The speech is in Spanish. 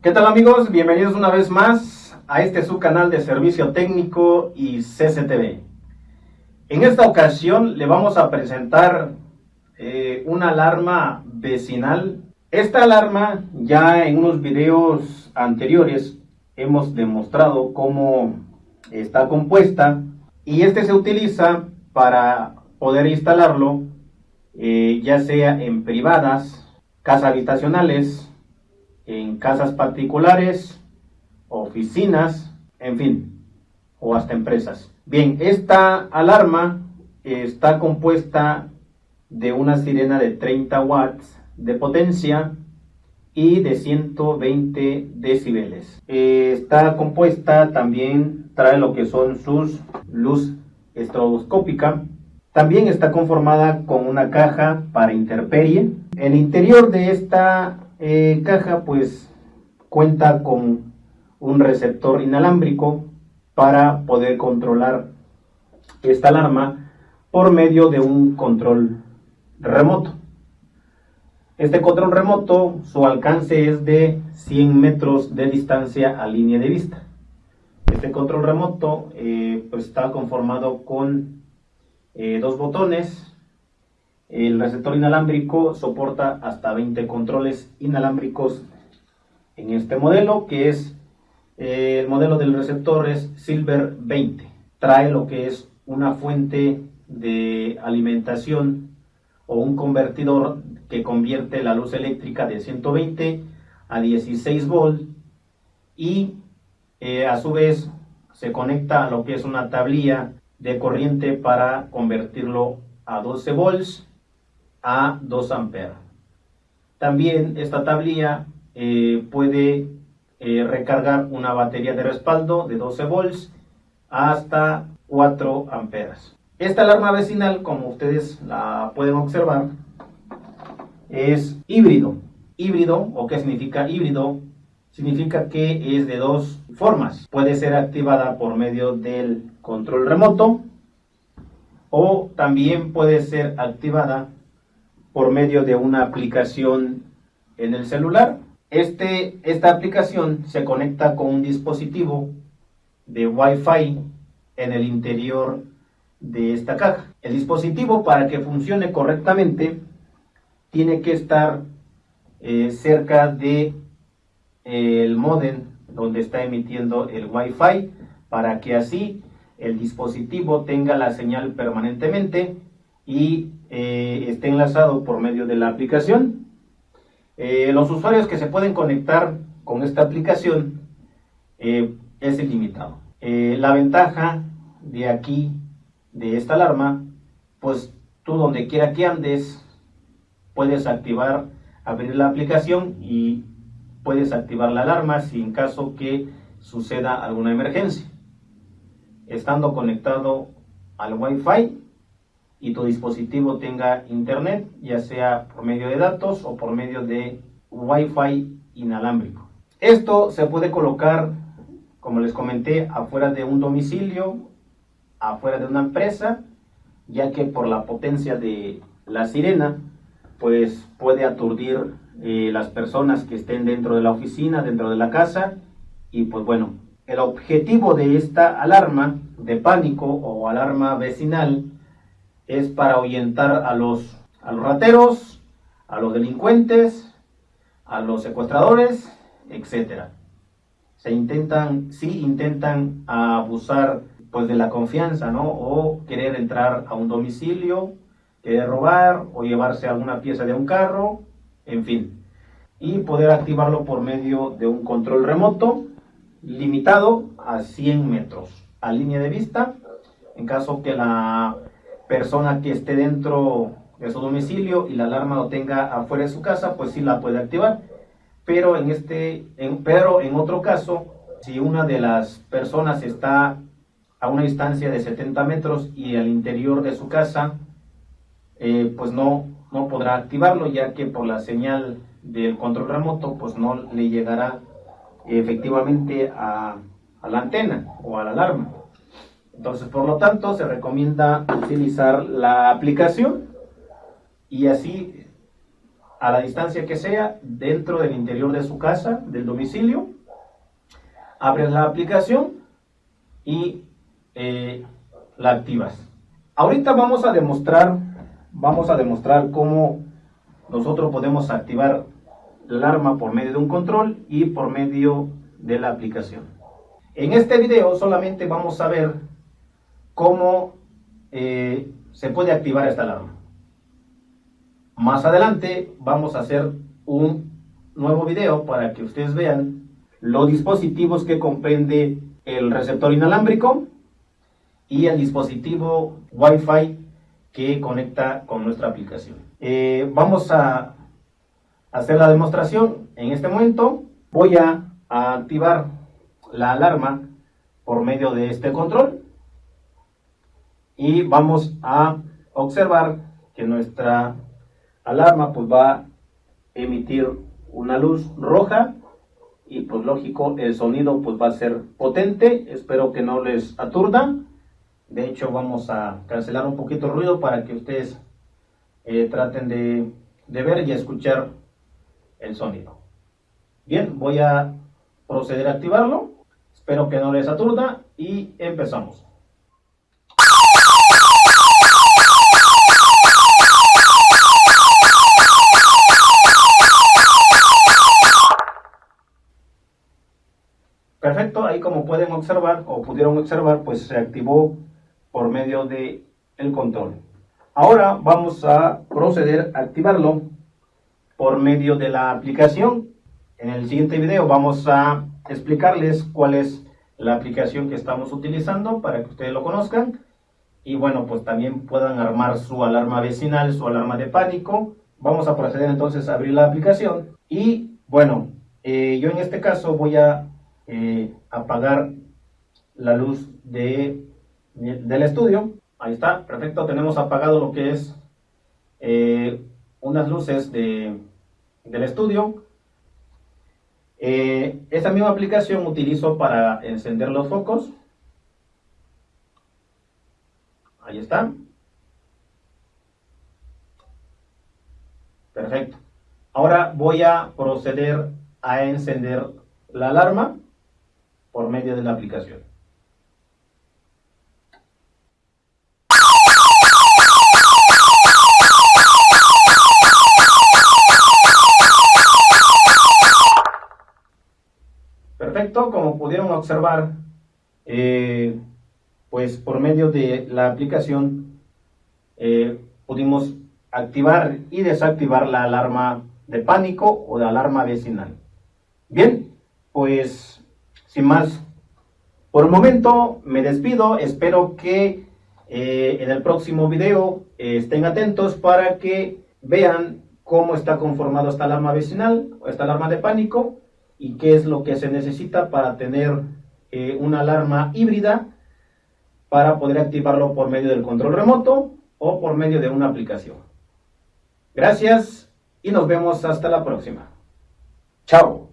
¿Qué tal amigos? Bienvenidos una vez más a este su canal de servicio técnico y CCTV. En esta ocasión le vamos a presentar eh, una alarma vecinal. Esta alarma ya en unos videos anteriores hemos demostrado cómo está compuesta y este se utiliza para poder instalarlo eh, ya sea en privadas, casas habitacionales, en casas particulares, oficinas, en fin, o hasta empresas. Bien, esta alarma está compuesta de una sirena de 30 watts de potencia y de 120 decibeles. Está compuesta también, trae lo que son sus luz estroboscópica. También está conformada con una caja para interperie. El interior de esta eh, caja pues cuenta con un receptor inalámbrico para poder controlar esta alarma por medio de un control remoto. Este control remoto, su alcance es de 100 metros de distancia a línea de vista. Este control remoto eh, pues está conformado con eh, dos botones. El receptor inalámbrico soporta hasta 20 controles inalámbricos en este modelo, que es eh, el modelo del receptor es Silver 20. Trae lo que es una fuente de alimentación o un convertidor que convierte la luz eléctrica de 120 a 16 volts y eh, a su vez se conecta a lo que es una tablilla de corriente para convertirlo a 12 volts a 2 amperes. También esta tablilla eh, puede eh, recargar una batería de respaldo de 12 volts hasta 4 amperes. Esta alarma vecinal, como ustedes la pueden observar, es híbrido. Híbrido, o qué significa híbrido, significa que es de dos formas. Puede ser activada por medio del control remoto o también puede ser activada por medio de una aplicación en el celular. Este, esta aplicación se conecta con un dispositivo de Wi-Fi en el interior de esta caja. El dispositivo para que funcione correctamente tiene que estar eh, cerca de eh, el modem donde está emitiendo el Wi-Fi para que así el dispositivo tenga la señal permanentemente y eh, esté enlazado por medio de la aplicación. los usuarios que se pueden conectar con esta aplicación es ilimitado. la ventaja de aquí, de esta alarma, pues tú donde quiera que andes, puedes activar, abrir la aplicación y puedes activar la alarma si en caso que suceda alguna emergencia. Estando conectado al Wi-Fi y tu dispositivo tenga internet, ya sea por medio de datos o por medio de Wi-Fi inalámbrico. Esto se puede colocar, como les comenté, afuera de un domicilio, afuera de una empresa, ya que por la potencia de la sirena pues puede aturdir eh, las personas que estén dentro de la oficina, dentro de la casa y pues bueno, el objetivo de esta alarma de pánico o alarma vecinal es para ahuyentar a los, a los rateros, a los delincuentes, a los secuestradores, etc. Se intentan, sí intentan abusar pues de la confianza, ¿no? O querer entrar a un domicilio que robar o llevarse alguna pieza de un carro, en fin. Y poder activarlo por medio de un control remoto limitado a 100 metros a línea de vista. En caso que la persona que esté dentro de su domicilio y la alarma lo tenga afuera de su casa, pues sí la puede activar. Pero en, este, en, pero en otro caso, si una de las personas está a una distancia de 70 metros y al interior de su casa eh, pues no, no podrá activarlo ya que por la señal del control remoto pues no le llegará efectivamente a, a la antena o a la alarma. Entonces, por lo tanto, se recomienda utilizar la aplicación y así a la distancia que sea, dentro del interior de su casa, del domicilio. Abres la aplicación y eh, la activas. Ahorita vamos a demostrar, vamos a demostrar cómo nosotros podemos activar el alarma por medio de un control y por medio de la aplicación. En este video solamente vamos a ver cómo eh, se puede activar esta alarma. Más adelante vamos a hacer un nuevo video para que ustedes vean los dispositivos que comprende el receptor inalámbrico y el dispositivo Wi-Fi que conecta con nuestra aplicación. Eh, vamos a hacer la demostración. En este momento voy a, a activar la alarma por medio de este control y vamos a observar que nuestra alarma pues va a emitir una luz roja y pues lógico el sonido pues va a ser potente. Espero que no les aturda. De hecho vamos a cancelar un poquito el ruido para que ustedes eh, traten de, de ver y escuchar el sonido. Bien voy a proceder a activarlo. Espero que no les aturda y empezamos Perfecto, ahí como pueden observar o pudieron observar, pues se activó por medio de el control. Ahora vamos a proceder a activarlo por medio de la aplicación. En el siguiente video vamos a explicarles cuál es la aplicación que estamos utilizando para que ustedes lo conozcan y bueno, pues también puedan armar su alarma vecinal, su alarma de pánico. Vamos a proceder entonces a abrir la aplicación y bueno, eh, yo en este caso voy a eh, apagar la luz de, del estudio. Ahí está, perfecto. Tenemos apagado lo que es eh, unas luces de, del estudio. Eh, esta misma aplicación utilizo para encender los focos. Ahí está. Perfecto. Ahora voy a proceder a encender la alarma por medio de la aplicación. Perfecto, como pudieron observar, eh, pues por medio de la aplicación eh, pudimos activar y desactivar la alarma de pánico o de alarma vecinal. Bien, pues sin más, por el momento me despido. Espero que eh, en el próximo video eh, estén atentos para que vean cómo está conformado esta alarma vecinal o esta alarma de pánico y qué es lo que se necesita para tener eh, una alarma híbrida para poder activarlo por medio del control remoto o por medio de una aplicación. Gracias y nos vemos hasta la próxima. Chao.